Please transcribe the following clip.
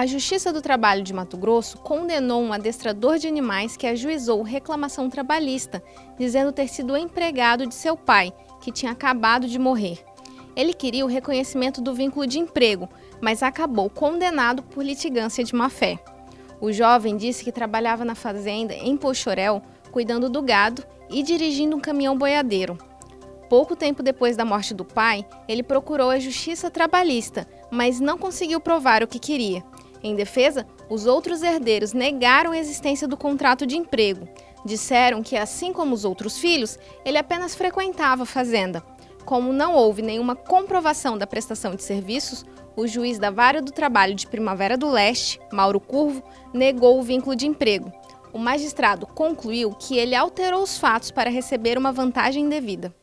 A Justiça do Trabalho de Mato Grosso condenou um adestrador de animais que ajuizou reclamação trabalhista, dizendo ter sido empregado de seu pai, que tinha acabado de morrer. Ele queria o reconhecimento do vínculo de emprego, mas acabou condenado por litigância de má-fé. O jovem disse que trabalhava na fazenda em Pochorel, cuidando do gado e dirigindo um caminhão boiadeiro. Pouco tempo depois da morte do pai, ele procurou a justiça trabalhista, mas não conseguiu provar o que queria. Em defesa, os outros herdeiros negaram a existência do contrato de emprego. Disseram que, assim como os outros filhos, ele apenas frequentava a fazenda. Como não houve nenhuma comprovação da prestação de serviços, o juiz da Vara do Trabalho de Primavera do Leste, Mauro Curvo, negou o vínculo de emprego. O magistrado concluiu que ele alterou os fatos para receber uma vantagem indevida.